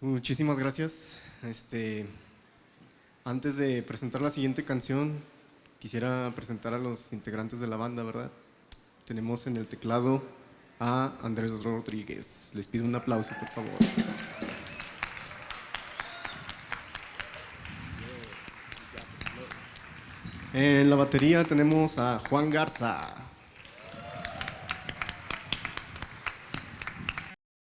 Muchísimas gracias. Este, antes de presentar la siguiente canción, quisiera presentar a los integrantes de la banda, ¿verdad? Tenemos en el teclado a Andrés Rodríguez. Les pido un aplauso, por favor. En la batería tenemos a Juan Garza.